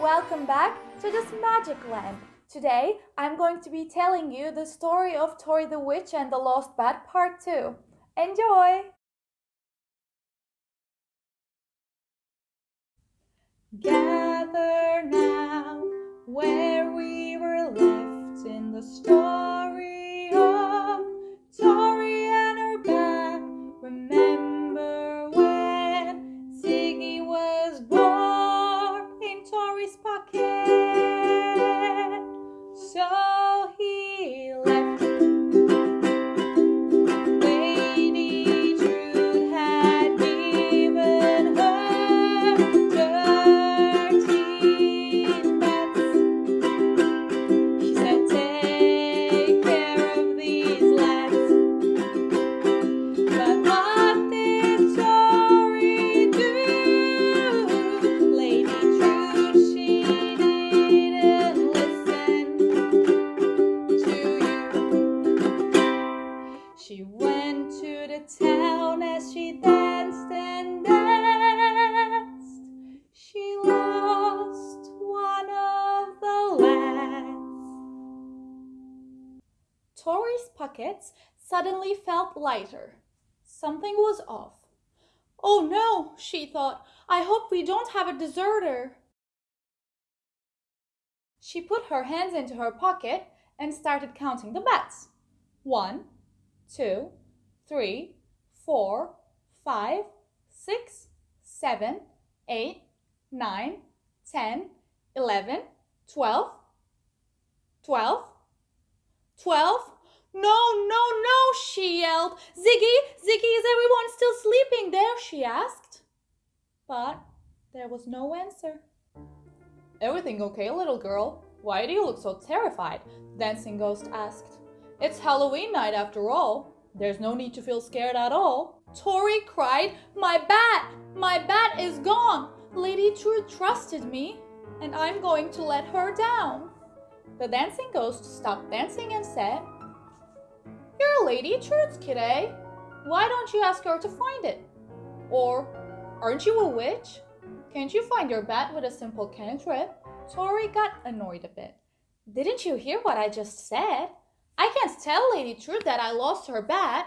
Welcome back to this magic land. Today I'm going to be telling you the story of Tori the Witch and the Lost Bat Part 2. Enjoy! Gather now where we were left in the story pockets suddenly felt lighter. Something was off. Oh no, she thought. I hope we don't have a deserter. She put her hands into her pocket and started counting the bats. One, two, three, four, five, six, seven, eight, nine, ten, eleven, twelve, twelve, twelve. No, no, no, she yelled. Ziggy, Ziggy, is everyone still sleeping there? she asked. But there was no answer. Everything okay, little girl? Why do you look so terrified? The dancing ghost asked. It's Halloween night after all. There's no need to feel scared at all. Tori cried, My bat! My bat is gone! Lady Trude trusted me, and I'm going to let her down. The dancing ghost stopped dancing and said, You're a Lady Trude's kid, eh? Why don't you ask her to find it? Or, aren't you a witch? Can't you find your bat with a simple cantrip? Tori got annoyed a bit. Didn't you hear what I just said? I can't tell Lady Trude that I lost her bat.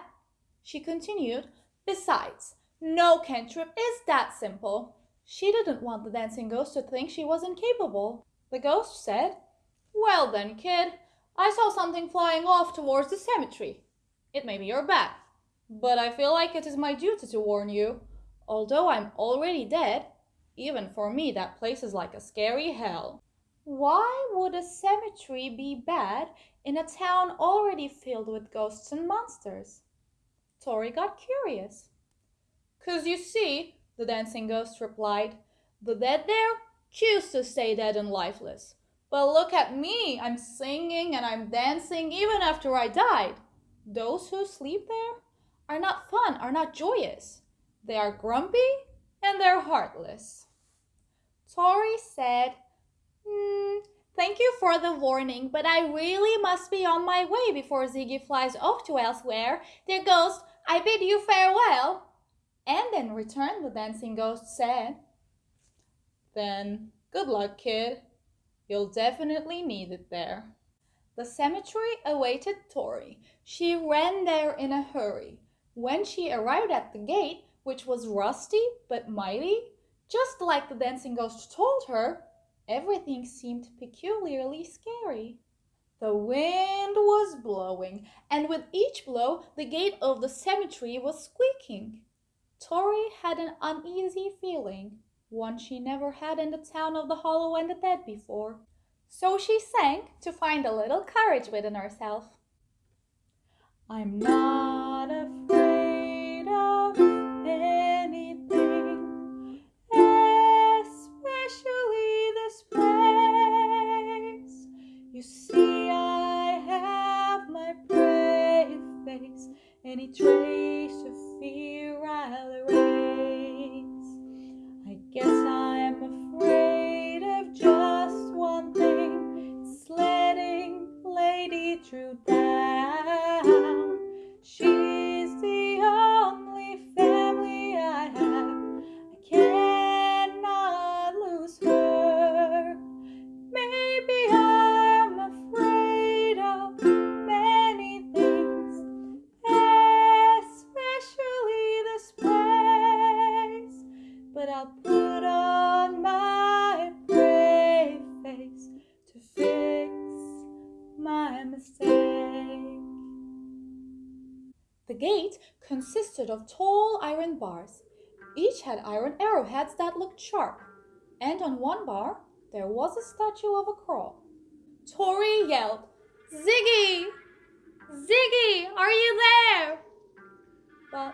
She continued, Besides, no cantrip is that simple. She didn't want the dancing ghost to think she was incapable. The ghost said, Well then, kid, I saw something flying off towards the cemetery. It may be your bat, but I feel like it is my duty to warn you. Although I'm already dead, even for me that place is like a scary hell. Why would a cemetery be bad in a town already filled with ghosts and monsters? Tori got curious. Cause you see, the dancing ghost replied, the dead there choose to stay dead and lifeless. But look at me, I'm singing and I'm dancing even after I died. Those who sleep there are not fun, are not joyous. They are grumpy and they're heartless. Tori said, Hmm, thank you for the warning, but I really must be on my way before Ziggy flies off to elsewhere. Dear ghost, I bid you farewell. And in return, the dancing ghost said, Then good luck, kid. You'll definitely need it there. The cemetery awaited Tori. She ran there in a hurry. When she arrived at the gate, which was rusty but mighty, just like the dancing ghost told her, everything seemed peculiarly scary. The wind was blowing, and with each blow, the gate of the cemetery was squeaking. Tori had an uneasy feeling, one she never had in the town of the Hollow and the Dead before. So she sang to find a little courage within herself. I'm not afraid of down. She consisted of tall iron bars. Each had iron arrowheads that looked sharp, and on one bar there was a statue of a crow. Tori yelled, Ziggy! Ziggy, are you there? But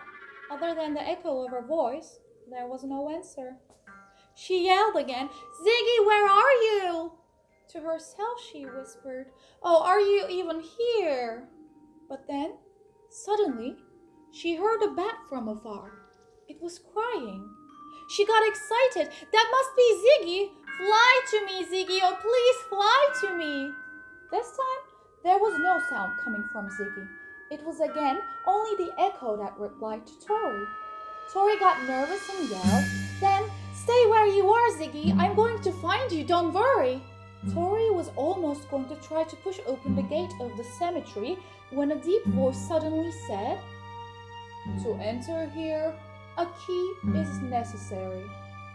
other than the echo of her voice, there was no answer. She yelled again, Ziggy, where are you? To herself she whispered, Oh, are you even here? But then, suddenly, she heard a bat from afar. It was crying. She got excited. That must be Ziggy. Fly to me, Ziggy. Oh, please fly to me. This time, there was no sound coming from Ziggy. It was again only the echo that replied to Tori. Tori got nervous and yelled, Then stay where you are, Ziggy. I'm going to find you. Don't worry. Tori was almost going to try to push open the gate of the cemetery when a deep voice suddenly said, To enter here, a key is necessary.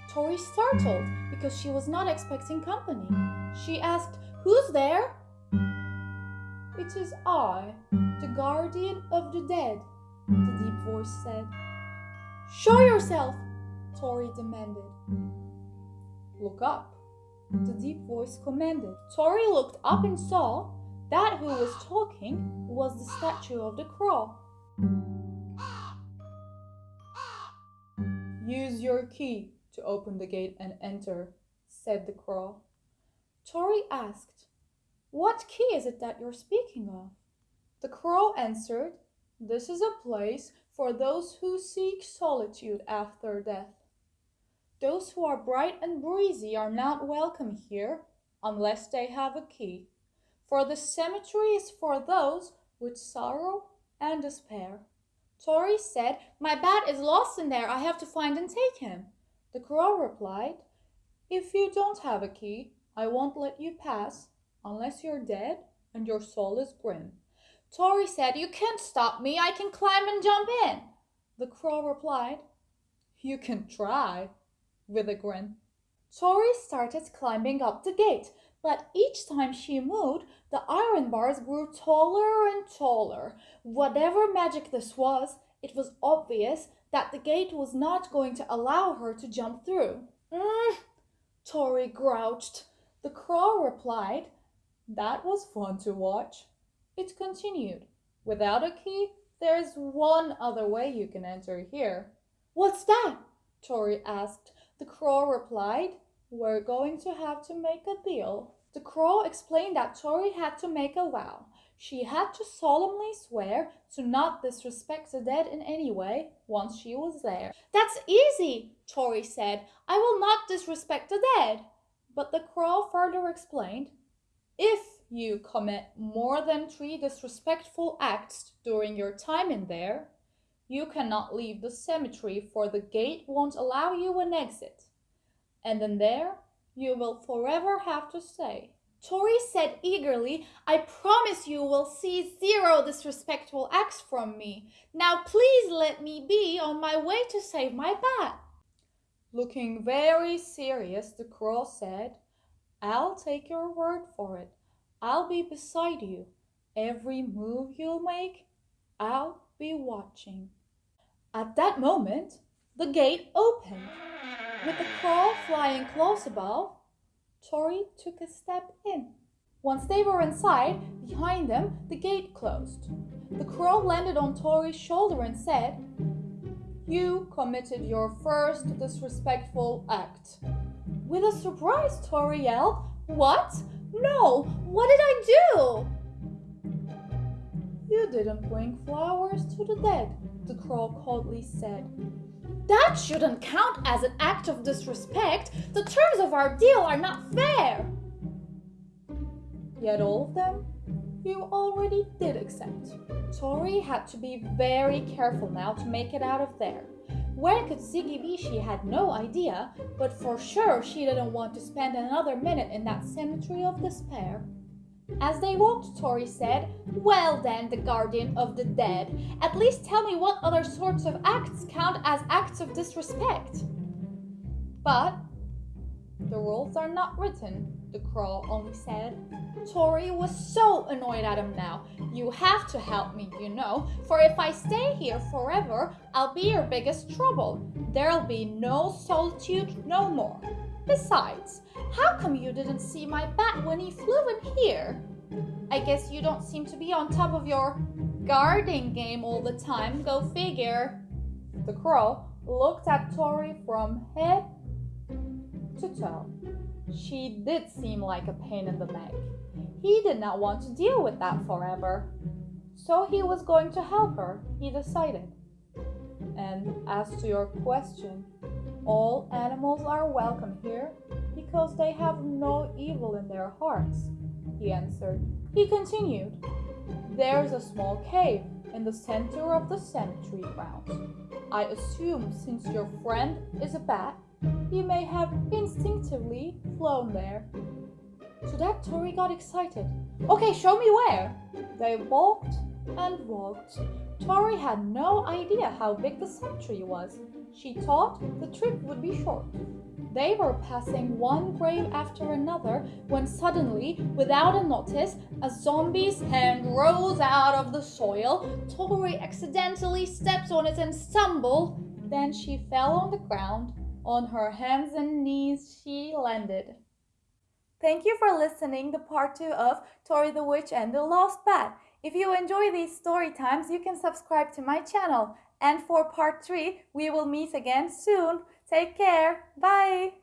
Tori startled because she was not expecting company. She asked, Who's there? It is I, the guardian of the dead, the deep voice said. Show yourself, Tori demanded. Look up, the deep voice commanded. Tori looked up and saw that who was talking was the statue of the crow. Use your key to open the gate and enter, said the crow. Tori asked, What key is it that you're speaking of? The crow answered, This is a place for those who seek solitude after death. Those who are bright and breezy are not welcome here unless they have a key, for the cemetery is for those with sorrow and despair. Tori said, My bat is lost in there. I have to find and take him. The crow replied, If you don't have a key, I won't let you pass unless you're dead and your soul is grim. Tori said, You can't stop me. I can climb and jump in. The crow replied, You can try, with a grin. Tori started climbing up the gate, but each time she moved, the iron bars grew taller and taller. Whatever magic this was, it was obvious that the gate was not going to allow her to jump through. Mm, Tori grouched. The crow replied, That was fun to watch. It continued, Without a key, there's one other way you can enter here. What's that? Tori asked. The crow replied, we're going to have to make a deal. The crow explained that Tori had to make a vow. She had to solemnly swear to not disrespect the dead in any way once she was there. That's easy, Tori said. I will not disrespect the dead. But the crow further explained, if you commit more than three disrespectful acts during your time in there, you cannot leave the cemetery for the gate won't allow you an exit and in there you will forever have to stay. Tori said eagerly, I promise you will see zero disrespectful acts from me. Now please let me be on my way to save my bat. Looking very serious, the crow said, I'll take your word for it. I'll be beside you. Every move you'll make, I'll be watching. At that moment, the gate opened. With the crow flying close above, Tori took a step in. Once they were inside, behind them, the gate closed. The crow landed on Tori's shoulder and said, You committed your first disrespectful act. With a surprise, Tori yelled, What? No! What did I do? You didn't bring flowers to the dead, the crow coldly said. That shouldn't count as an act of disrespect. The terms of our deal are not fair. Yet all of them you already did accept. Tori had to be very careful now to make it out of there. Where could Ziggy be? She had no idea, but for sure she didn't want to spend another minute in that cemetery of despair. As they walked, Tori said, Well then, the guardian of the dead, at least tell me what other sorts of acts count as acts of disrespect. But The rules are not written, the crow only said. Tori was so annoyed at him now. You have to help me, you know, for if I stay here forever, I'll be your biggest trouble. There'll be no solitude no more. Besides, how come you didn't see my bat when he flew in here? I guess you don't seem to be on top of your guarding game all the time, go figure. The crow looked at Tori from head to toe. She did seem like a pain in the neck. He did not want to deal with that forever. So he was going to help her, he decided. And as to your question, all animals are welcome here because they have no evil in their hearts, he answered. He continued, There's a small cave in the center of the cemetery ground. I assume since your friend is a bat, he may have instinctively flown there. To that, Tori got excited. Okay, show me where. They walked and walked. Tori had no idea how big the cemetery was. She thought the trip would be short. They were passing one grave after another when suddenly, without a notice, a zombie's hand rose out of the soil. Tori accidentally stepped on it and stumbled. Then she fell on the ground. On her hands and knees she landed. Thank you for listening to part 2 of Tori the Witch and the Lost Bat. If you enjoy these story times, you can subscribe to my channel. And for part 3, we will meet again soon. Take care. Bye.